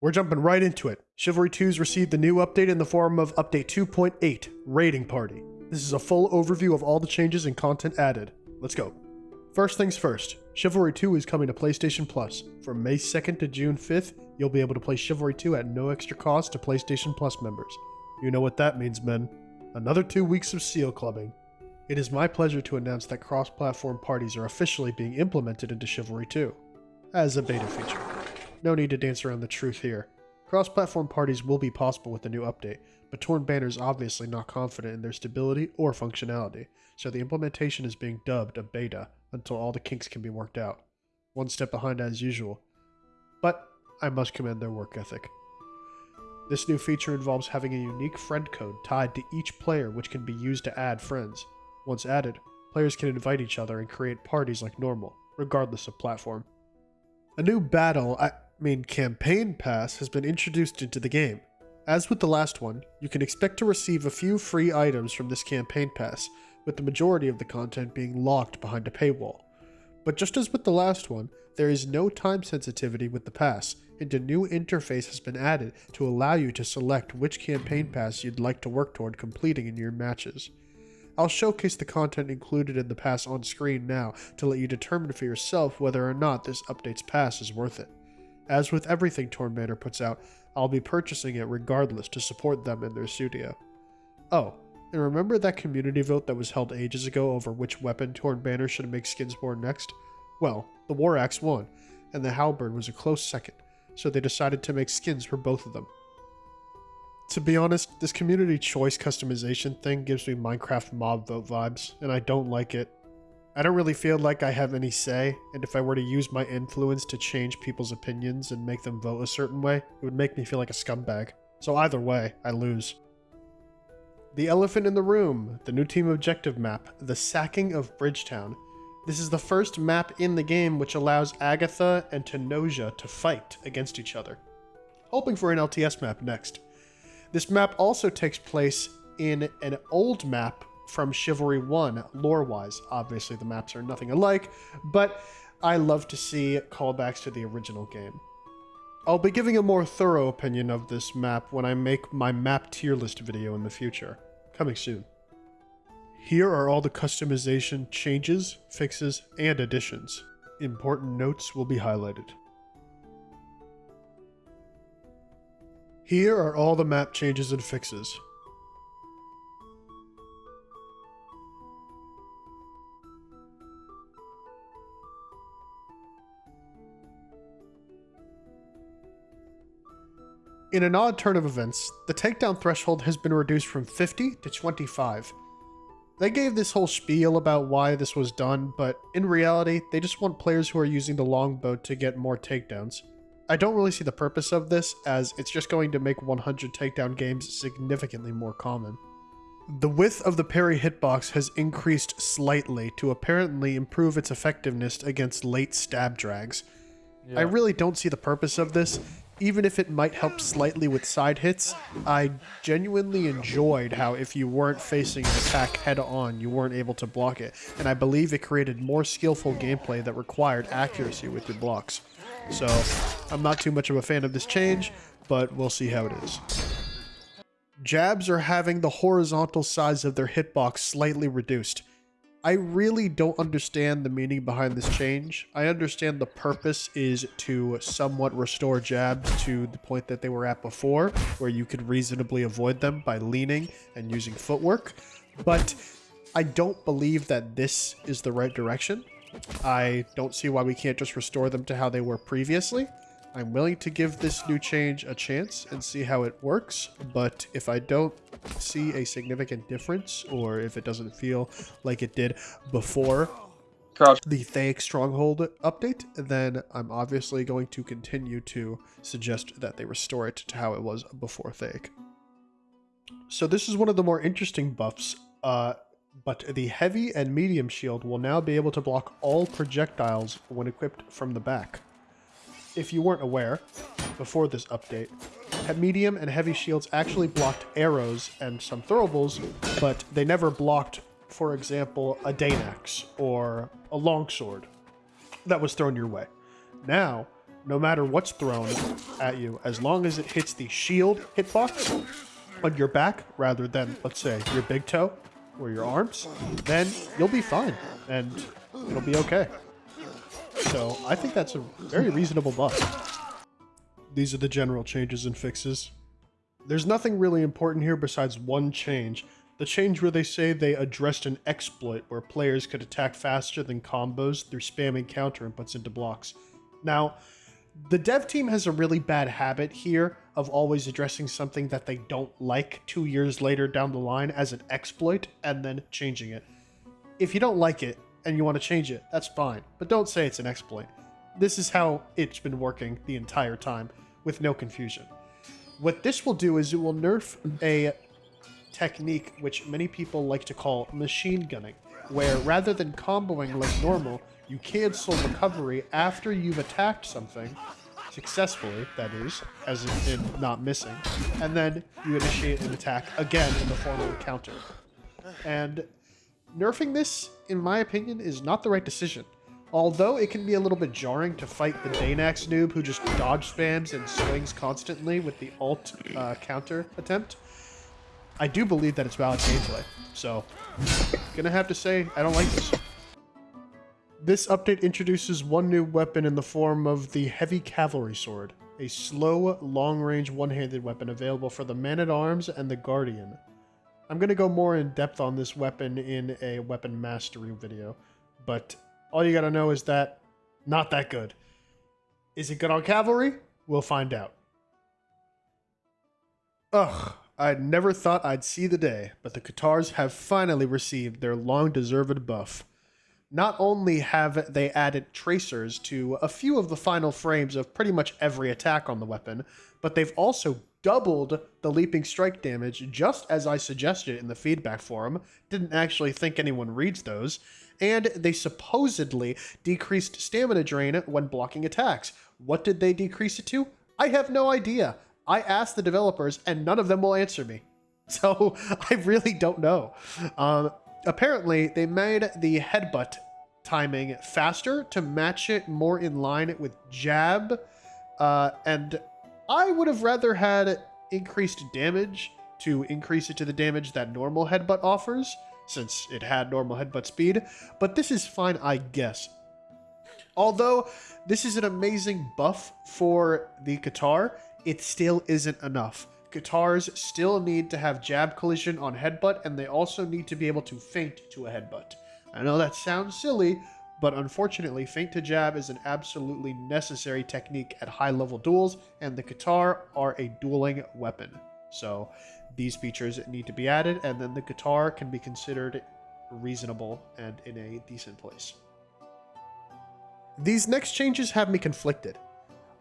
We're jumping right into it. Chivalry 2's received a new update in the form of Update 2.8, Raiding Party. This is a full overview of all the changes and content added. Let's go. First things first, Chivalry 2 is coming to PlayStation Plus. From May 2nd to June 5th, you'll be able to play Chivalry 2 at no extra cost to PlayStation Plus members. You know what that means, men. Another two weeks of seal clubbing. It is my pleasure to announce that cross platform parties are officially being implemented into Chivalry 2 as a beta feature. No need to dance around the truth here. Cross-platform parties will be possible with the new update, but Torn Banner is obviously not confident in their stability or functionality, so the implementation is being dubbed a beta until all the kinks can be worked out. One step behind as usual, but I must commend their work ethic. This new feature involves having a unique friend code tied to each player which can be used to add friends. Once added, players can invite each other and create parties like normal, regardless of platform. A new battle, I mean campaign pass, has been introduced into the game. As with the last one, you can expect to receive a few free items from this campaign pass, with the majority of the content being locked behind a paywall. But just as with the last one, there is no time sensitivity with the pass, and a new interface has been added to allow you to select which campaign pass you'd like to work toward completing in your matches. I'll showcase the content included in the pass on screen now to let you determine for yourself whether or not this update's pass is worth it. As with everything Torn Banner puts out, I'll be purchasing it regardless to support them in their studio. Oh, and remember that community vote that was held ages ago over which weapon Torn Banner should make skins for next? Well, the War Axe won, and the Halberd was a close second, so they decided to make skins for both of them. To be honest, this community choice customization thing gives me Minecraft mob vote vibes, and I don't like it. I don't really feel like I have any say, and if I were to use my influence to change people's opinions and make them vote a certain way, it would make me feel like a scumbag. So either way, I lose. The Elephant in the Room, the new team objective map, the Sacking of Bridgetown. This is the first map in the game which allows Agatha and Tenosia to fight against each other. Hoping for an LTS map next. This map also takes place in an old map from Chivalry 1, lore-wise. Obviously, the maps are nothing alike, but I love to see callbacks to the original game. I'll be giving a more thorough opinion of this map when I make my map tier list video in the future. Coming soon. Here are all the customization changes, fixes, and additions. Important notes will be highlighted. Here are all the map changes and fixes. In an odd turn of events, the takedown threshold has been reduced from 50 to 25. They gave this whole spiel about why this was done, but in reality, they just want players who are using the longbow to get more takedowns. I don't really see the purpose of this, as it's just going to make 100 takedown games significantly more common. The width of the parry hitbox has increased slightly to apparently improve its effectiveness against late stab drags. Yeah. I really don't see the purpose of this, even if it might help slightly with side hits. I genuinely enjoyed how if you weren't facing an attack head on, you weren't able to block it, and I believe it created more skillful gameplay that required accuracy with your blocks. So I'm not too much of a fan of this change, but we'll see how it is. Jabs are having the horizontal size of their hitbox slightly reduced. I really don't understand the meaning behind this change. I understand the purpose is to somewhat restore jabs to the point that they were at before, where you could reasonably avoid them by leaning and using footwork, but I don't believe that this is the right direction. I don't see why we can't just restore them to how they were previously. I'm willing to give this new change a chance and see how it works, but if I don't see a significant difference, or if it doesn't feel like it did before Crouch. the Thaic Stronghold update, then I'm obviously going to continue to suggest that they restore it to how it was before Thaic. So this is one of the more interesting buffs. Uh, but the heavy and medium shield will now be able to block all projectiles when equipped from the back. If you weren't aware, before this update, medium and heavy shields actually blocked arrows and some throwables, but they never blocked, for example, a Dane axe or a longsword that was thrown your way. Now, no matter what's thrown at you, as long as it hits the shield hitbox on your back rather than, let's say, your big toe or your arms, then you'll be fine and it'll be okay. So I think that's a very reasonable buff. These are the general changes and fixes. There's nothing really important here besides one change. The change where they say they addressed an exploit where players could attack faster than combos through spamming counter inputs into blocks. Now, the dev team has a really bad habit here of always addressing something that they don't like two years later down the line as an exploit and then changing it. If you don't like it and you want to change it, that's fine, but don't say it's an exploit. This is how it's been working the entire time with no confusion. What this will do is it will nerf a technique which many people like to call machine gunning, where rather than comboing like normal, you cancel recovery after you've attacked something successfully, that is, as in not missing, and then you initiate an attack again in the form of a counter. And nerfing this, in my opinion, is not the right decision. Although it can be a little bit jarring to fight the Dane axe noob who just dodge spams and swings constantly with the alt uh, counter attempt, I do believe that it's valid gameplay. So, gonna have to say, I don't like this. This update introduces one new weapon in the form of the Heavy Cavalry Sword, a slow, long-range one-handed weapon available for the Man-at-Arms and the Guardian. I'm going to go more in depth on this weapon in a weapon mastery video, but all you gotta know is that not that good. Is it good on cavalry? We'll find out. Ugh, I never thought I'd see the day, but the Cathars have finally received their long deserved buff. Not only have they added tracers to a few of the final frames of pretty much every attack on the weapon, but they've also doubled the leaping strike damage just as I suggested in the feedback forum. Didn't actually think anyone reads those. And they supposedly decreased stamina drain when blocking attacks. What did they decrease it to? I have no idea. I asked the developers and none of them will answer me. So I really don't know. Um, apparently, they made the headbutt timing faster to match it more in line with jab. Uh, and I would have rather had increased damage to increase it to the damage that normal headbutt offers, since it had normal headbutt speed, but this is fine, I guess. Although this is an amazing buff for the Cathar, it still isn't enough. Cathars still need to have jab collision on headbutt, and they also need to be able to feint to a headbutt. I know that sounds silly, but unfortunately, feint to jab is an absolutely necessary technique at high level duels, and the Cathar are a dueling weapon. So these features need to be added, and then the Cathar can be considered reasonable and in a decent place. These next changes have me conflicted.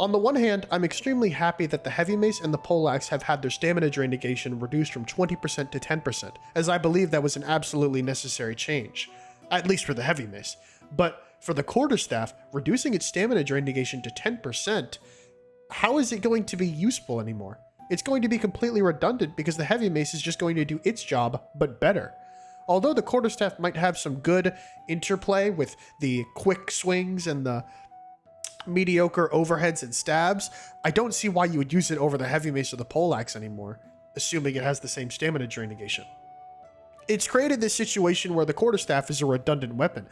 On the one hand, I'm extremely happy that the Heavy Mace and the Poleaxe have had their stamina drain negation reduced from 20% to 10%, as I believe that was an absolutely necessary change, at least for the Heavy Mace. But for the quarterstaff, reducing its stamina drain negation to 10%, how is it going to be useful anymore? It's going to be completely redundant because the heavy mace is just going to do its job, but better. Although the quarterstaff might have some good interplay with the quick swings and the mediocre overheads and stabs, I don't see why you would use it over the heavy mace or the poleaxe anymore, assuming it has the same stamina drain negation. It's created this situation where the quarterstaff is a redundant weapon.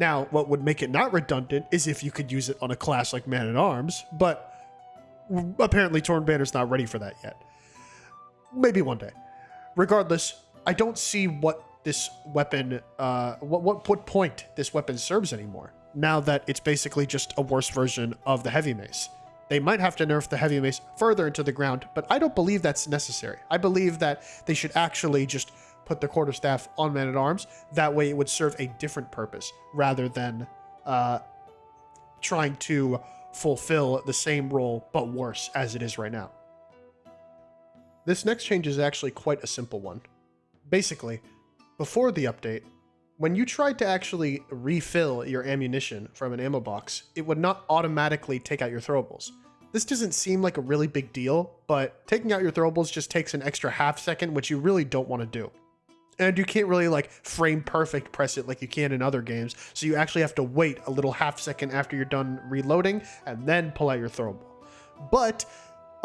Now, what would make it not redundant is if you could use it on a class like Man at Arms, but apparently Torn Banner's not ready for that yet. Maybe one day. Regardless, I don't see what this weapon, uh, what, what, what point this weapon serves anymore, now that it's basically just a worse version of the Heavy Mace. They might have to nerf the Heavy Mace further into the ground, but I don't believe that's necessary. I believe that they should actually just put the quarterstaff on man at arms. That way it would serve a different purpose rather than uh, trying to fulfill the same role but worse as it is right now. This next change is actually quite a simple one. Basically, before the update, when you tried to actually refill your ammunition from an ammo box, it would not automatically take out your throwables. This doesn't seem like a really big deal, but taking out your throwables just takes an extra half second, which you really don't want to do. And you can't really like frame perfect press it like you can in other games. So you actually have to wait a little half second after you're done reloading and then pull out your throwable. But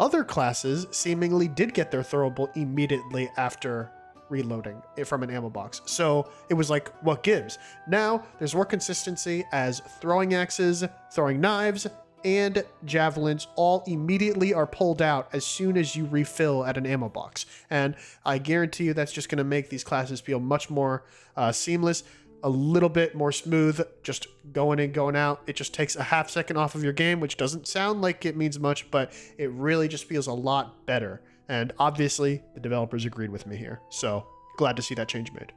other classes seemingly did get their throwable immediately after reloading it from an ammo box. So it was like, what gives? Now there's more consistency as throwing axes, throwing knives, and javelins all immediately are pulled out as soon as you refill at an ammo box. And I guarantee you that's just going to make these classes feel much more uh, seamless, a little bit more smooth, just going in, going out. It just takes a half second off of your game, which doesn't sound like it means much, but it really just feels a lot better. And obviously, the developers agreed with me here. So glad to see that change made.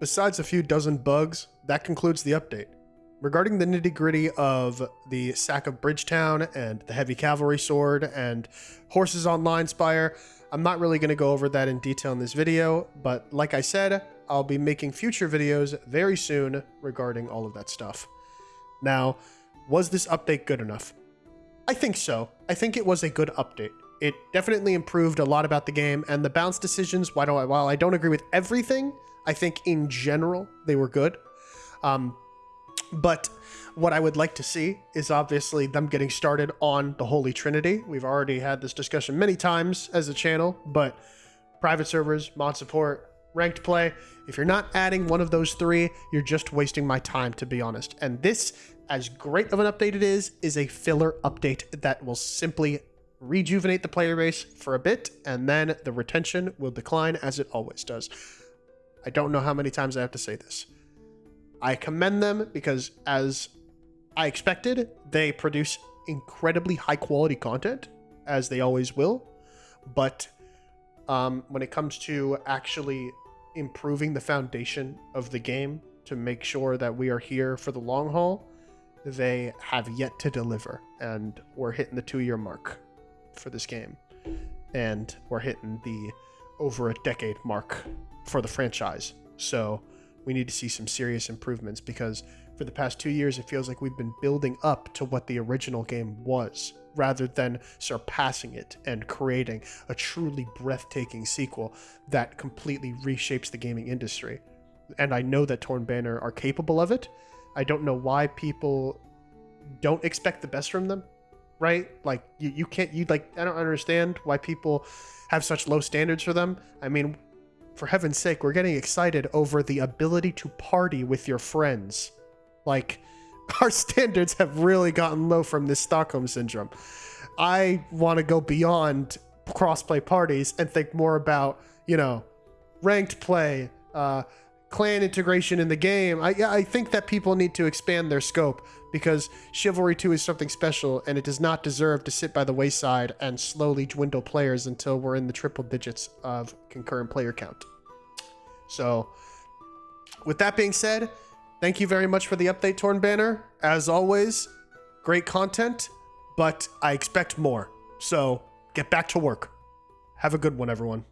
Besides a few dozen bugs, that concludes the update. Regarding the nitty gritty of the sack of Bridgetown and the heavy cavalry sword and horses on Lionspire, I'm not really going to go over that in detail in this video, but like I said, I'll be making future videos very soon regarding all of that stuff. Now, was this update good enough? I think so. I think it was a good update. It definitely improved a lot about the game, and the bounce decisions, while I, while I don't agree with everything, I think in general they were good. Um, but what I would like to see is obviously them getting started on the Holy Trinity. We've already had this discussion many times as a channel, but private servers, mod support, ranked play, if you're not adding one of those three, you're just wasting my time, to be honest. And this, as great of an update it is, is a filler update that will simply rejuvenate the player base for a bit, and then the retention will decline as it always does. I don't know how many times I have to say this. I commend them because, as I expected, they produce incredibly high quality content, as they always will. But um, when it comes to actually improving the foundation of the game to make sure that we are here for the long haul, they have yet to deliver. And we're hitting the two year mark for this game. And we're hitting the over a decade mark for the franchise. So we need to see some serious improvements because for the past two years, it feels like we've been building up to what the original game was rather than surpassing it and creating a truly breathtaking sequel that completely reshapes the gaming industry. And I know that Torn Banner are capable of it. I don't know why people don't expect the best from them right? Like you, you can't you like I don't understand why people have such low standards for them. I mean, for heaven's sake, we're getting excited over the ability to party with your friends. Like our standards have really gotten low from this Stockholm syndrome. I want to go beyond crossplay parties and think more about, you know, ranked play, uh, clan integration in the game. I, I think that people need to expand their scope because Chivalry 2 is something special and it does not deserve to sit by the wayside and slowly dwindle players until we're in the triple digits of concurrent player count. So, with that being said, thank you very much for the update, Torn Banner. As always, great content, but I expect more. So, get back to work. Have a good one, everyone.